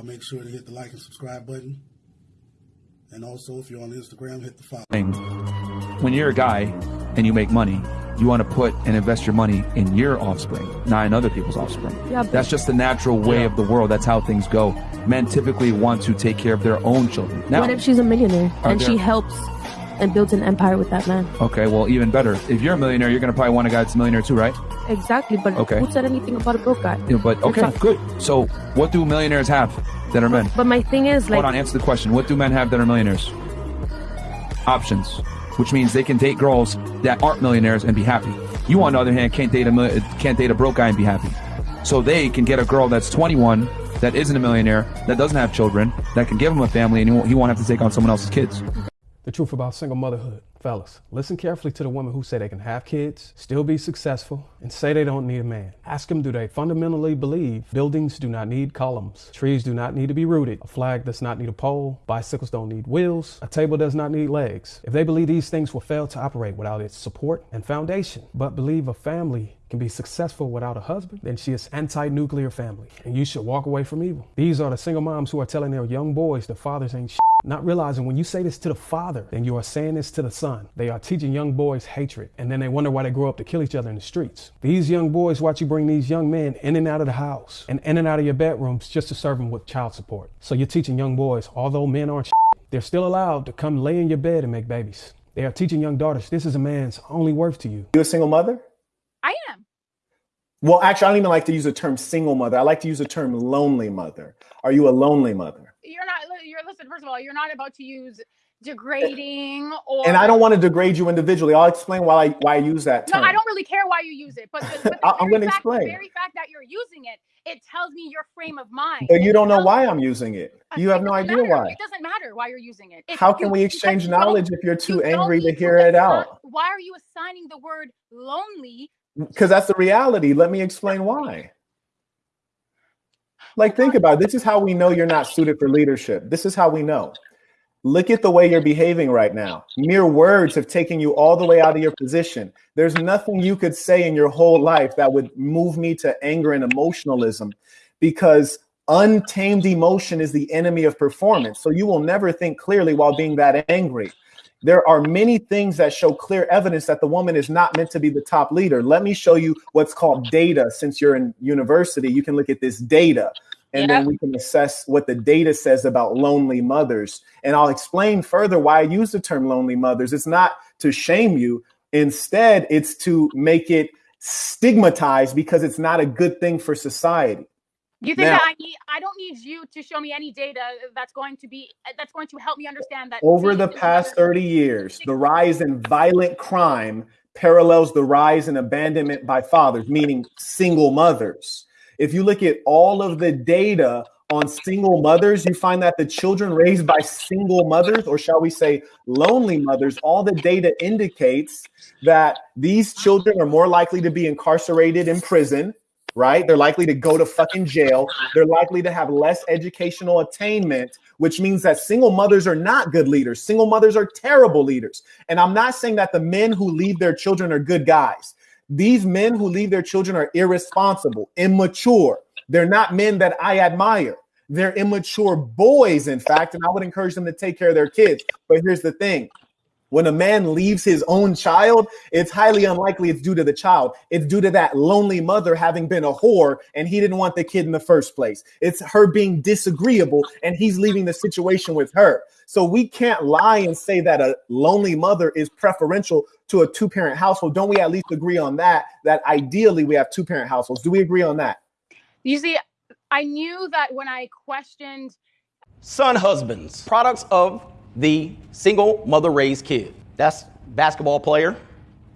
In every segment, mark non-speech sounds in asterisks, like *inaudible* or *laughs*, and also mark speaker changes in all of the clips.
Speaker 1: Uh, make sure to hit the like and subscribe button. And also, if you're on Instagram, hit the follow.
Speaker 2: When you're a guy and you make money, you want to put and invest your money in your offspring, not in other people's offspring.
Speaker 3: Yeah,
Speaker 2: That's just the natural way of the world. That's how things go. Men typically want to take care of their own children. Now,
Speaker 3: what if she's a millionaire and
Speaker 2: there-
Speaker 3: she helps and builds an empire with that man?
Speaker 2: okay, well, even better. If you're a millionaire, you're going to probably want a guy that's a millionaire too, right?
Speaker 3: Exactly, but
Speaker 2: Okay.
Speaker 3: who said anything about a broke guy?
Speaker 2: Yeah, but okay,
Speaker 3: Exactly.
Speaker 2: good. So, what do millionaires have that are men?
Speaker 3: But my thing is, like,
Speaker 2: Hold on, answer the question. What do men have that are millionaires? Options, which means they can date girls that aren't millionaires and be happy. You, on the other hand, can't date a mil- can't date a broke guy and be happy. So they can get a girl that's 21 that isn't a millionaire, that doesn't have children, that can give him a family, and he won't, he won't have to take on someone else's kids.
Speaker 4: The truth about single motherhood. Fellas, listen carefully to the women who say they can have kids, still be successful, and say they don't need a man. Ask them do they fundamentally believe buildings do not need columns, trees do not need to be rooted, a flag does not need a pole, bicycles don't need wheels, a table does not need legs. If they believe these things will fail to operate without its support and foundation, but believe a family can be successful without a husband, then she is anti-nuclear family, and you should walk away from evil. These are the single moms who are telling their young boys the fathers ain't shit, not realizing when you say this to the father, then you are saying this to the son. They are teaching young boys hatred, and then they wonder why they grow up to kill each other in the streets. These young boys watch you bring these young men in and out of the house and in and out of your bedrooms just to serve them with child support. So you're teaching young boys, although men aren't shit, they're still allowed to come lay in your bed and make babies. They are teaching young daughters this is a man's only worth to you.
Speaker 5: You a single mother?
Speaker 6: I am.
Speaker 5: Well, actually, I don't even like to use the term single mother. I like to use the term lonely mother. Are you a lonely mother?
Speaker 6: You're not. Listen. First of all, you're not about to use *laughs* degrading or.
Speaker 5: And I don't want to degrade you individually. I'll explain why I why I use that
Speaker 6: No. I don't really care why you use it, but the, but *laughs* the
Speaker 5: I'm gonna
Speaker 6: fact,
Speaker 5: explain.
Speaker 6: The very fact that you're using it, it tells me your frame of mind.
Speaker 5: But you don't know why I'm using it.
Speaker 6: Uh,
Speaker 5: You have no idea
Speaker 6: matter.
Speaker 5: why.
Speaker 6: It doesn't matter why you're using it. It's-
Speaker 5: How can
Speaker 6: you-
Speaker 5: we exchange knowledge if you're too
Speaker 6: you
Speaker 5: angry to hear it out?
Speaker 6: Why are you assigning the word lonely?
Speaker 5: Because that's the reality. Let me explain why. Like, think about it. This is how we know you're not suited for leadership. This is how we know. Look at the way you're behaving right now. Mere words have taken you all the way out of your position. There's nothing you could say in your whole life that would move me to anger and emotionalism because untamed emotion is the enemy of performance. So you will never think clearly while being that angry. There are many things that show clear evidence that the woman is not meant to be the top leader. Let me show you what's called data. Since you're in university, you can look at this data and then we can assess what the data says about lonely mothers. And I'll explain further why I use the term lonely mothers. It's not to shame you, instead, it's to make it stigmatized because it's not a good thing for society.
Speaker 6: You think
Speaker 5: Now-
Speaker 6: that I need? I don't need you to show me any data that's going to be that's going to help me understand that
Speaker 5: Over the past 30 years, the rise in violent crime parallels the rise in abandonment by fathers, meaning single mothers. If you look at all of the data on single mothers, you find that the children raised by single mothers, or shall we say lonely mothers, all the data indicates that these children are more likely to be incarcerated in prison, right? They're likely to go to fucking jail. They're likely to have less educational attainment, which means that single mothers are not good leaders. Single mothers are terrible leaders. And I'm not saying that the men who leave their children are good guys. These men who leave their children are irresponsible, immature. They're not men that I admire. They're immature boys, in fact, and I would encourage them to take care of their kids. But here's the thing when a man leaves his own child, it's highly unlikely it's due to the child. It's due to that lonely mother having been a whore and he didn't want the kid in the first place. It's her being disagreeable and he's leaving the situation with her. So we can't lie and say that a lonely mother is preferential to a two parent household. Don't we at least agree on that? That ideally we have two parent households. Do we agree on that?
Speaker 6: You see, I knew that when I questioned
Speaker 7: son husbands, products of the single mother raised kid. That's basketball player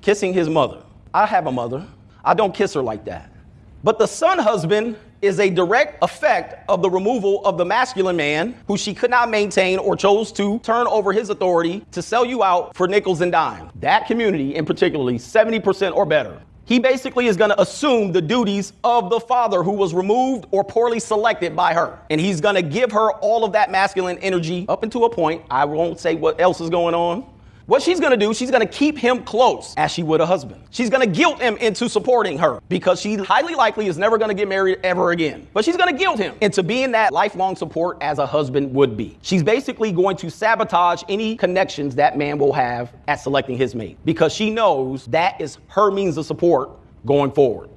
Speaker 7: kissing his mother. I have a mother. I don't kiss her like that. But the son husband is a direct effect of the removal of the masculine man who she could not maintain or chose to turn over his authority to sell you out for nickels and dimes. That community, in particularly 70% or better, he basically is going to assume the duties of the father who was removed or poorly selected by her. And he's going to give her all of that masculine energy up until a point. I won't say what else is going on. What she's gonna do, she's gonna keep him close as she would a husband. She's gonna guilt him into supporting her because she highly likely is never gonna get married ever again. But she's gonna guilt him into being that lifelong support as a husband would be. She's basically going to sabotage any connections that man will have at selecting his mate because she knows that is her means of support going forward.